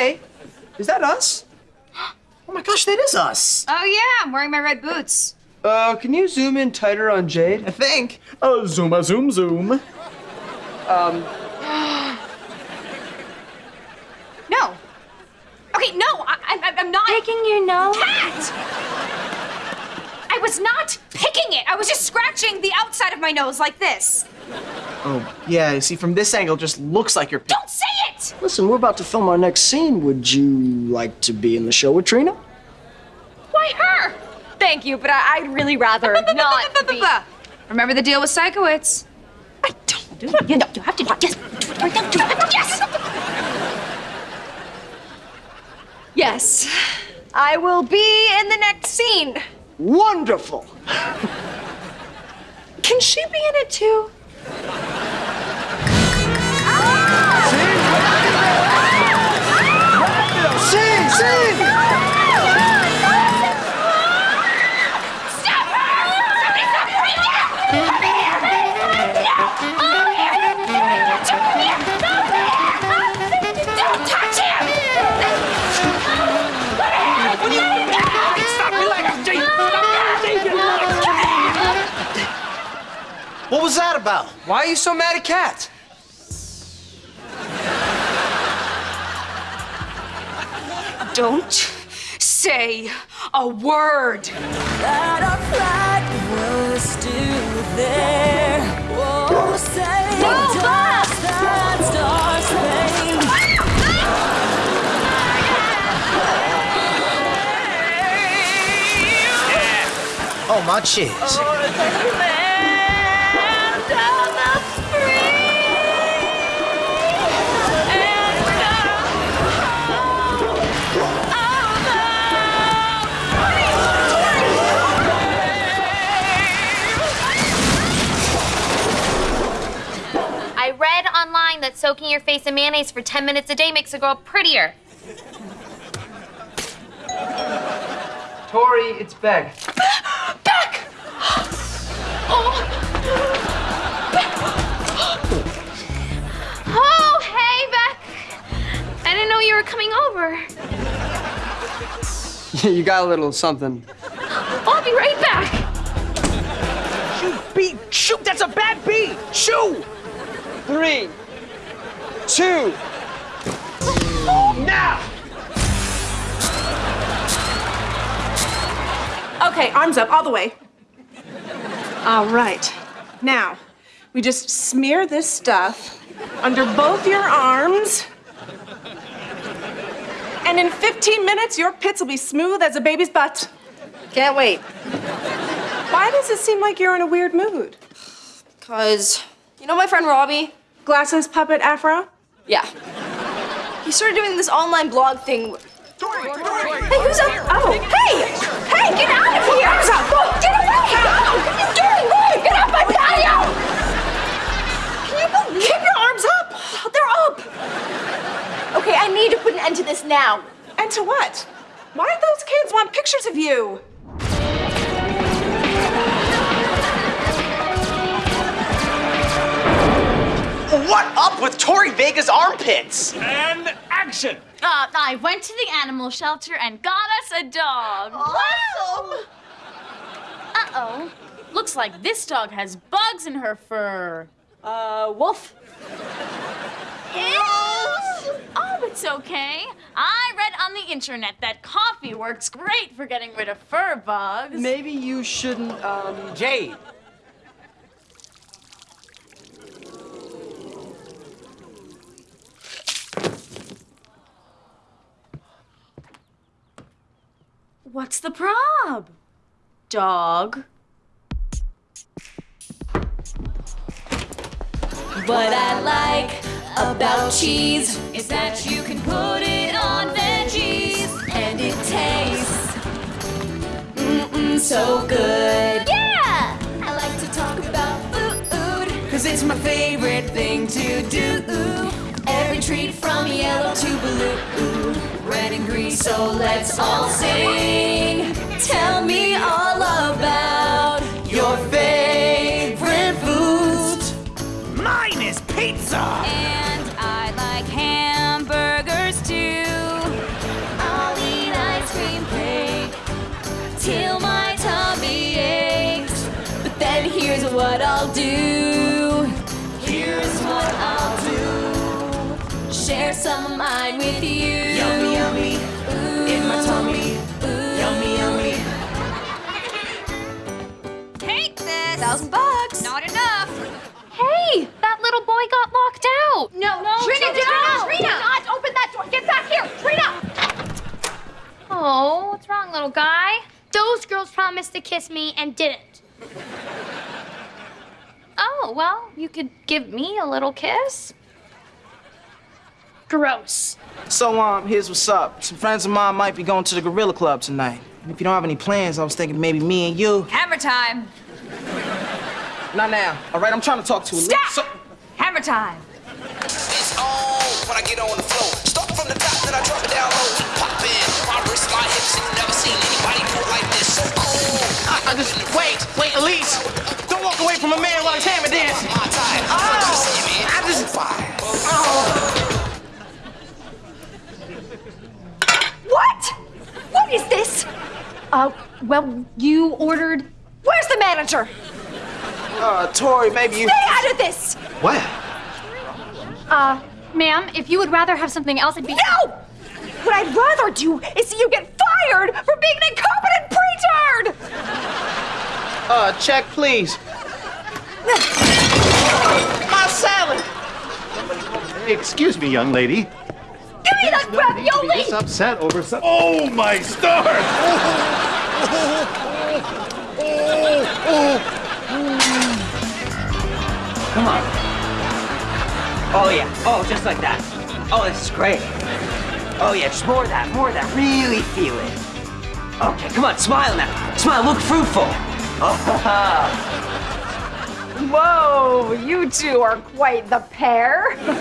Hey, is that us? Oh my gosh, that is us. Oh yeah, I'm wearing my red boots. Uh, can you zoom in tighter on Jade? I think. Oh, zoom a zoom zoom. Um. no. Okay, no, I, I, I'm not. Picking your nose? Cat! I was not picking it. I was just scratching the outside of my nose like this. Oh, yeah, you see, from this angle, it just looks like you're. Don't say it! Listen, we're about to film our next scene. Would you like to be in the show with Trina? Why her? Thank you, but I, would really rather not be. Remember the deal with Sikowitz? I don't do it. You know, you have to do it. Yes. Do it right now. Do it. Yes! Yes. I will be in the next scene. Wonderful! Can she be in it too? What was that about? Why are you so mad at Cat? Don't say a word. that our flag was still there. Oh, say does that star spangled Oh, my cheese. land oh, soaking your face in mayonnaise for 10 minutes a day makes a girl prettier. Tori, it's Beck. Beck! Oh. oh, hey, Beck. I didn't know you were coming over. you got a little something. I'll be right back. Shoot, beat. Shoot, that's a bad beat. Shoot. Three, two, now! Okay, arms up, all the way. All right. Now, we just smear this stuff under both your arms. And in 15 minutes, your pits will be smooth as a baby's butt. Can't wait. Why does it seem like you're in a weird mood? Cause, you know my friend Robbie? Glasses, puppet, afro? Yeah. He started doing this online blog thing. Hey, who's up? Oh, hey! Hey, get out of here! Arms up! Go, get away! Go! What are you doing? Wait, get off my patio! Can you believe Keep your arms up! They're up! Okay, I need to put an end to this now. And to what? Why do those kids want pictures of you? With Tori Vega's armpits? And action! Uh, I went to the animal shelter and got us a dog. Awesome! Uh-oh. Looks like this dog has bugs in her fur. Uh, wolf. Oh, it's okay. I read on the internet that coffee works great for getting rid of fur bugs. Maybe you shouldn't, um. Jade. What's the prob? Dog. What I like about cheese is that you can put it on veggies and it tastes mm-mm so good. Yeah! I like to talk about food cause it's my favorite thing to do. Every treat from yellow to blue, red and green, so let's all sing. Share some of mine with you. Yummy, yummy. Ooh. In my tummy. Ooh. Yummy, yummy. Take this. Thousand bucks. Not enough. Hey, that little boy got locked out. No, no, Trina, Trina, no. Trina, Trina, not open that door. Get back here, Trina. Oh, what's wrong, little guy? Those girls promised to kiss me and didn't. Oh, well, you could give me a little kiss. Gross. So, um, here's what's up. Some friends of mine might be going to the Gorilla Club tonight. If you don't have any plans, I was thinking maybe me and you. Hammer time. Not now. All right, I'm trying to talk to you. Stop. So, Hammer time. It's on when I get on the floor. Start from the top, then I drop it down low. Pop in, my wrist, my hips, and never seen anybody do like this. So cool. I, I just wait, wait, Elise. Don't walk away from a man while he's hammer dancing. My time. Oh, I just. What? What is this? Uh, well, you ordered. Where's the manager? Uh, Tori, maybe you. Stay out of this. What? Uh, ma'am, if you would rather have something else, it'd be. No! What I'd rather do is see you get fired for being an incompetent pretard! Uh, check, please. My salad. Excuse me, young lady. Give ravioli! This upset over some. Oh my stars! Come on. Oh, yeah. Oh, just like that. Oh, this is great. Oh, yeah, just more of that, more of that. Really feel it. Okay, come on, smile now. Smile, look fruitful. Oh, Whoa, you two are quite the pair.